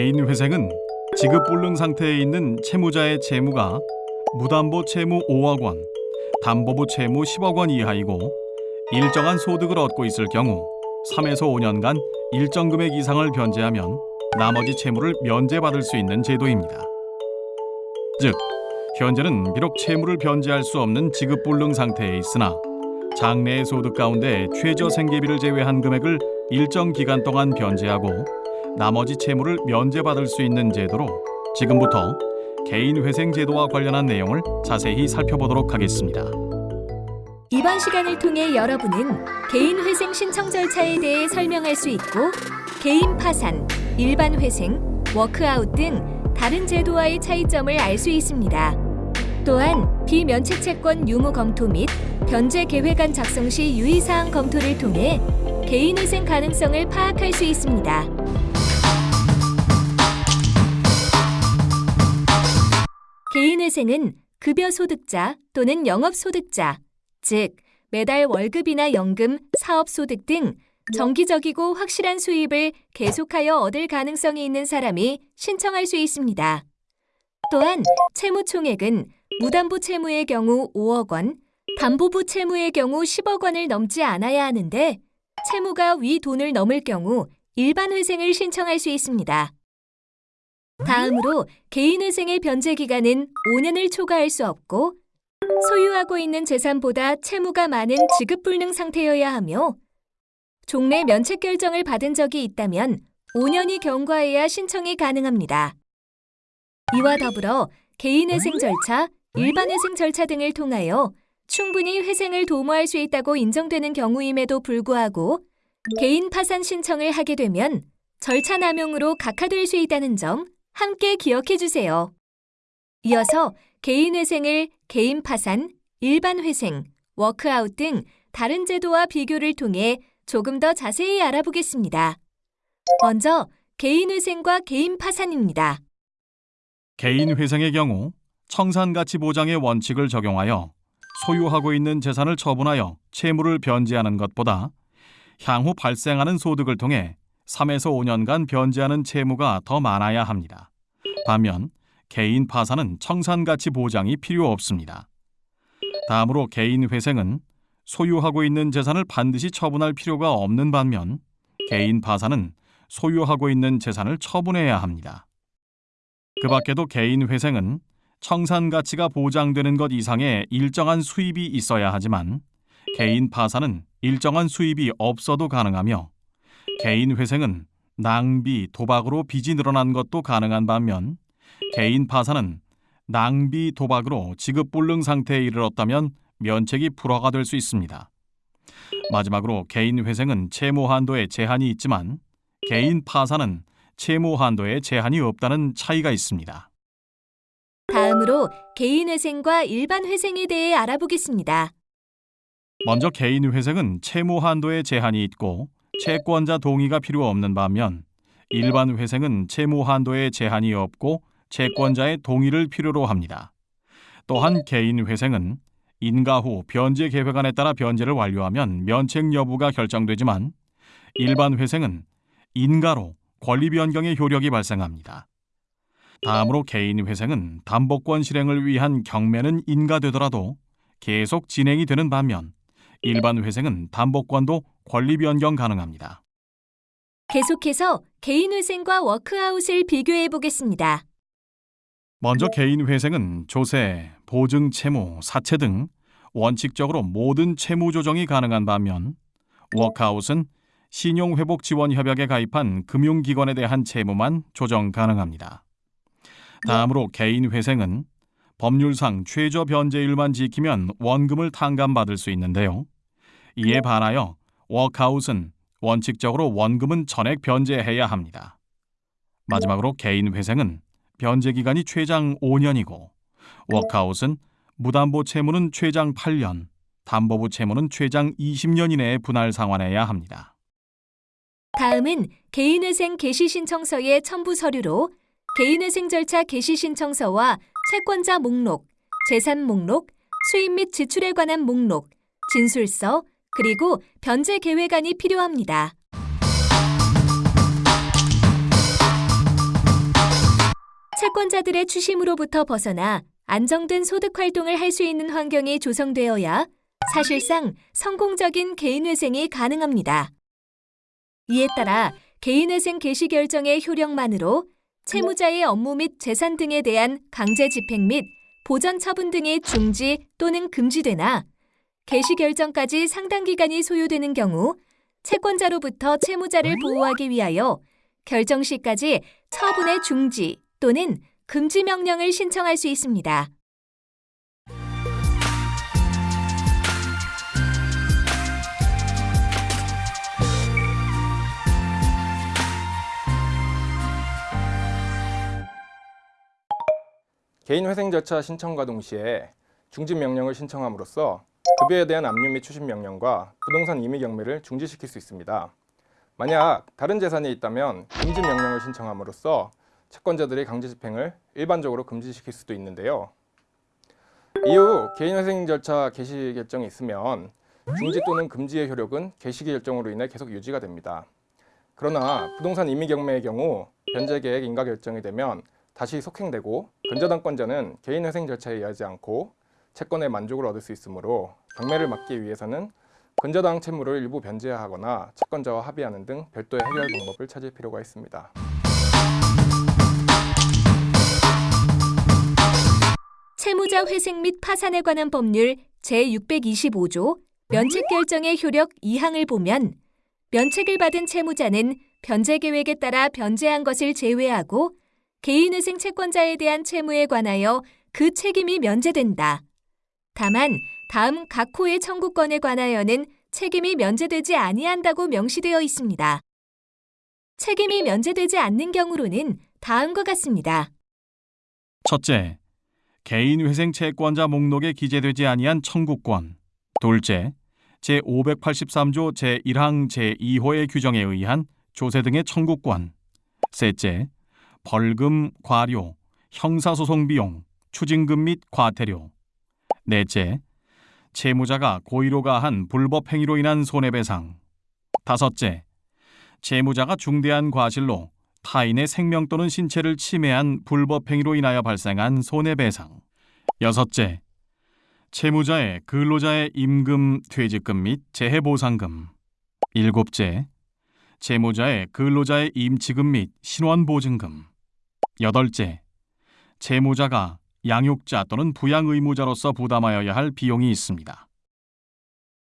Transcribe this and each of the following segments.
개인 회생은 지급 불능 상태에 있는 채무자의 채무가 무담보 채무 5억 원, 담보부 채무 10억 원 이하이고 일정한 소득을 얻고 있을 경우 3에서 5년간 일정 금액 이상을 변제하면 나머지 채무를 면제받을 수 있는 제도입니다. 즉, 현재는 비록 채무를 변제할 수 없는 지급 불능 상태에 있으나 장래의 소득 가운데 최저 생계비를 제외한 금액을 일정 기간 동안 변제하고 나머지 채무를 면제받을 수 있는 제도로 지금부터 개인 회생 제도와 관련한 내용을 자세히 살펴보도록 하겠습니다. 이번 시간을 통해 여러분은 개인 회생 신청 절차에 대해 설명할 수 있고 개인 파산, 일반 회생, 워크아웃 등 다른 제도와의 차이점을 알 수 있습니다. 또한 비면책 채권 유무 검토 및 변제 계획안 작성 시 유의사항 검토를 통해 개인 회생 가능성을 파악할 수 있습니다. 개인 회생은 급여 소득자 또는 영업 소득자, 즉 매달 월급이나 연금, 사업 소득 등 정기적이고 확실한 수입을 계속하여 얻을 가능성이 있는 사람이 신청할 수 있습니다. 또한 채무 총액은 무담보 채무의 경우 5억 원, 담보부 채무의 경우 10억 원을 넘지 않아야 하는데 채무가 위 돈을 넘을 경우 일반 회생을 신청할 수 있습니다. 다음으로 개인 회생의 변제 기간은 5년을 초과할 수 없고 소유하고 있는 재산보다 채무가 많은 지급 불능 상태여야 하며 종래 면책 결정을 받은 적이 있다면 5년이 경과해야 신청이 가능합니다. 이와 더불어 개인 회생 절차, 일반 회생 절차 등을 통하여 충분히 회생을 도모할 수 있다고 인정되는 경우임에도 불구하고 개인 파산 신청을 하게 되면 절차 남용으로 각하될 수 있다는 점 함께 기억해 주세요. 이어서 개인 회생을 개인 파산, 일반 회생, 워크아웃 등 다른 제도와 비교를 통해 조금 더 자세히 알아보겠습니다. 먼저 개인 회생과 개인 파산입니다. 개인 회생의 경우 청산가치 보장의 원칙을 적용하여 소유하고 있는 재산을 처분하여 채무를 변제하는 것보다 향후 발생하는 소득을 통해 3에서 5년간 변제하는 채무가 더 많아야 합니다. 반면 개인 파산은 청산가치 보장이 필요 없습니다. 다음으로 개인 회생은 소유하고 있는 재산을 반드시 처분할 필요가 없는 반면 개인 파산은 소유하고 있는 재산을 처분해야 합니다. 그 밖에도 개인 회생은 청산 가치가 보장되는 것 이상의 일정한 수입이 있어야 하지만 개인 파산은 일정한 수입이 없어도 가능하며 개인 회생은 낭비, 도박으로 빚이 늘어난 것도 가능한 반면 개인 파산은 낭비, 도박으로 지급 불능 상태에 이르렀다면 면책이 불허가 될 수 있습니다. 마지막으로 개인 회생은 채무 한도에 제한이 있지만 개인 파산은 채무 한도에 제한이 없다는 차이가 있습니다. 다음으로 개인 회생과 일반 회생에 대해 알아보겠습니다. 먼저 개인 회생은 채무 한도에 제한이 있고 채권자 동의가 필요 없는 반면 일반 회생은 채무 한도에 제한이 없고 채권자의 동의를 필요로 합니다. 또한 개인 회생은 인가 후 변제 계획안에 따라 변제를 완료하면 면책 여부가 결정되지만 일반 회생은 인가로 권리 변경의 효력이 발생합니다. 다음으로 개인 회생은 담보권 실행을 위한 경매는 인가되더라도 계속 진행이 되는 반면 일반 회생은 담보권도 권리 변경 가능합니다. 계속해서 개인 회생과 워크아웃을 비교해 보겠습니다. 먼저 개인 회생은 조세, 보증 채무, 사채 등 원칙적으로 모든 채무 조정이 가능한 반면 워크아웃은 신용회복 지원 협약에 가입한 금융기관에 대한 채무만 조정 가능합니다. 다음으로 개인 회생은 법률상 최저 변제율만 지키면 원금을 탕감받을 수 있는데요. 이에 반하여 워크아웃은 원칙적으로 원금은 전액 변제해야 합니다. 마지막으로 개인 회생은 변제 기간이 최장 5년이고 워크아웃은 무담보 채무는 최장 8년, 담보부 채무는 최장 20년 이내에 분할 상환해야 합니다. 다음은 개인회생 개시 신청서의 첨부 서류로 개인회생 절차 개시 신청서와 채권자 목록, 재산 목록, 수입 및 지출에 관한 목록, 진술서, 그리고 변제 계획안이 필요합니다. 채권자들의 추심으로부터 벗어나 안정된 소득 활동을 할 수 있는 환경이 조성되어야 사실상 성공적인 개인회생이 가능합니다. 이에 따라 개인회생 개시 결정의 효력만으로 채무자의 업무 및 재산 등에 대한 강제 집행 및 보전 처분 등이 중지 또는 금지되나 개시 결정까지 상당 기간이 소요되는 경우 채권자로부터 채무자를 보호하기 위하여 결정 시까지 처분의 중지 또는 금지 명령을 신청할 수 있습니다. 개인회생 절차 신청과 동시에 중지 명령을 신청함으로써 급여에 대한 압류 및 추심 명령과 부동산 임의 경매를 중지시킬 수 있습니다. 만약 다른 재산이 있다면 금지 명령을 신청함으로써 채권자들의 강제 집행을 일반적으로 금지시킬 수도 있는데요. 이후 개인회생 절차 개시 결정이 있으면 중지 또는 금지의 효력은 개시 결정으로 인해 계속 유지가 됩니다. 그러나 부동산 임의 경매의 경우 변제 계획 인가 결정이 되면 다시 속행되고 근저당권자는 개인회생 절차에 의하지 않고 채권의 만족을 얻을 수 있으므로 경매를 막기 위해서는 근저당 채무를 일부 변제하거나 채권자와 합의하는 등 별도의 해결 방법을 찾을 필요가 있습니다. 채무자 회생 및 파산에 관한 법률 제625조 면책 결정의 효력 2항을 보면 면책을 받은 채무자는 변제 계획에 따라 변제한 것을 제외하고 개인회생 채권자에 대한 채무에 관하여 그 책임이 면제된다. 다만 다음 각 호의 청구권에 관하여는 책임이 면제되지 아니한다고 명시되어 있습니다. 책임이 면제되지 않는 경우로는 다음과 같습니다. 첫째, 개인회생 채권자 목록에 기재되지 아니한 청구권. 둘째, 제583조 제1항 제2호의 규정에 의한 조세 등의 청구권. 셋째, 벌금, 과료, 형사소송 비용, 추징금 및 과태료. 넷째, 채무자가 고의로 가 한 불법 행위로 인한 손해배상. 다섯째, 채무자가 중대한 과실로 타인의 생명 또는 신체를 침해한 불법 행위로 인하여 발생한 손해배상. 여섯째, 채무자의 근로자의 임금, 퇴직금 및 재해보상금. 일곱째, 채무자의 근로자의 임치금 및 신원보증금. 여덟째, 채무자가 양육자 또는 부양 의무자로서 부담하여야 할 비용이 있습니다.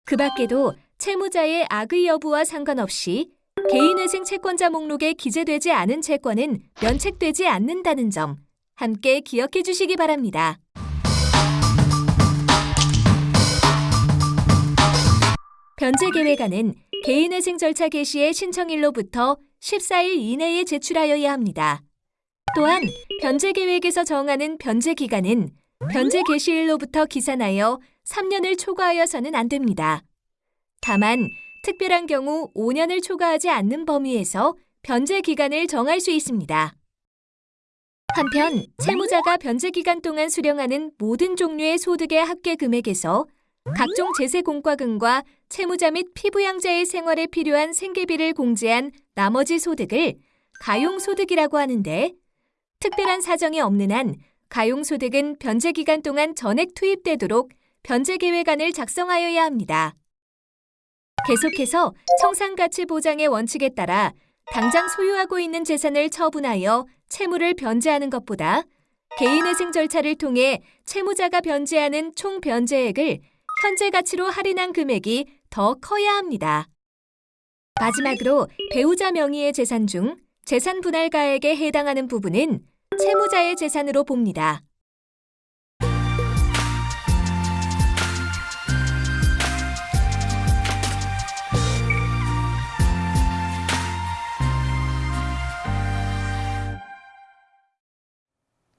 그 밖에도 채무자의 악의 여부와 상관없이 개인회생 채권자 목록에 기재되지 않은 채권은 면책되지 않는다는 점 함께 기억해 주시기 바랍니다. 변제 계획안은 개인회생 절차 개시의 신청일로부터 14일 이내에 제출하여야 합니다. 또한 변제 계획에서 정하는 변제 기간은 변제 개시일로부터 기산하여 3년을 초과하여서는 안 됩니다. 다만 특별한 경우 5년을 초과하지 않는 범위에서 변제 기간을 정할 수 있습니다. 한편 채무자가 변제 기간 동안 수령하는 모든 종류의 소득의 합계 금액에서 각종 제세 공과금과 채무자 및 피부양자의 생활에 필요한 생계비를 공제한 나머지 소득을 가용 소득이라고 하는데 특별한 사정이 없는 한 가용소득은 변제 기간 동안 전액 투입되도록 변제 계획안을 작성하여야 합니다. 계속해서 청산가치 보장의 원칙에 따라 당장 소유하고 있는 재산을 처분하여 채무를 변제하는 것보다 개인회생 절차를 통해 채무자가 변제하는 총 변제액을 현재 가치로 할인한 금액이 더 커야 합니다. 마지막으로 배우자 명의의 재산 중 재산 분할가액에 해당하는 부분은 채무자의 재산으로 봅니다.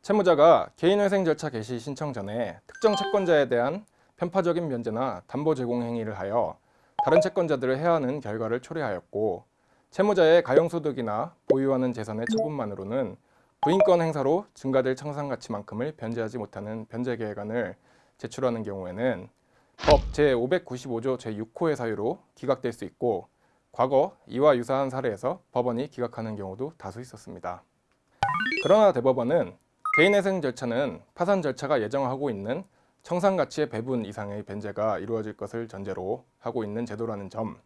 채무자가 개인회생 절차 개시 신청 전에 특정 채권자에 대한 편파적인 변제나 담보 제공 행위를 하여 다른 채권자들을 해하는 결과를 초래하였고 채무자의 가용소득이나 보유하는 재산의 처분만으로는 부인권 행사로 증가될 청산가치만큼을 변제하지 못하는 변제계획안을 제출하는 경우에는 법 제595조 제6호의 사유로 기각될 수 있고 과거 이와 유사한 사례에서 법원이 기각하는 경우도 다수 있었습니다. 그러나 대법원은 개인회생 절차는 파산 절차가 예정하고 있는 청산가치의 배분 이상의 변제가 이루어질 것을 전제로 하고 있는 제도라는 점,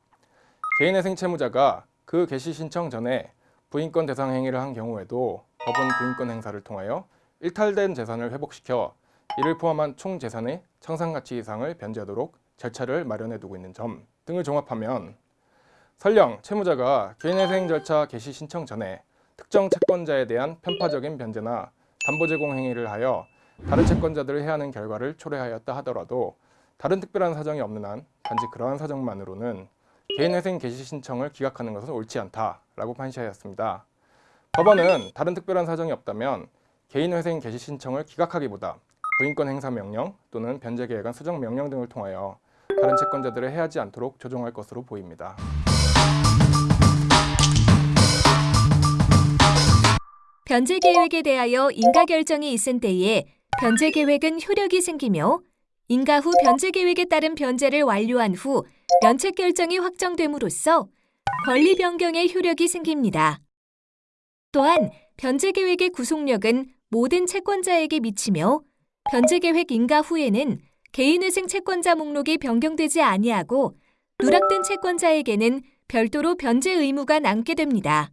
개인회생 채무자가 그 개시 신청 전에 부인권 대상 행위를 한 경우에도 법원 부인권 행사를 통하여 일탈된 재산을 회복시켜 이를 포함한 총 재산의 청산가치 이상을 변제하도록 절차를 마련해 두고 있는 점 등을 종합하면 설령 채무자가 개인회생 절차 개시 신청 전에 특정 채권자에 대한 편파적인 변제나 담보 제공 행위를 하여 다른 채권자들을 해하는 결과를 초래하였다 하더라도 다른 특별한 사정이 없는 한 단지 그러한 사정만으로는 개인회생 개시 신청을 기각하는 것은 옳지 않다라고 판시하였습니다. 법원은 다른 특별한 사정이 없다면 개인회생 개시 신청을 기각하기보다 부인권 행사 명령 또는 변제 계획안 수정 명령 등을 통하여 다른 채권자들을 해하지 않도록 조정할 것으로 보입니다. 변제 계획에 대하여 인가 결정이 있은 때에 변제 계획은 효력이 생기며 인가 후 변제 계획에 따른 변제를 완료한 후 면책 결정이 확정됨으로써 권리 변경의 효력이 생깁니다. 또한 변제 계획의 구속력은 모든 채권자에게 미치며 변제 계획 인가 후에는 개인회생 채권자 목록이 변경되지 아니하고 누락된 채권자에게는 별도로 변제 의무가 남게 됩니다.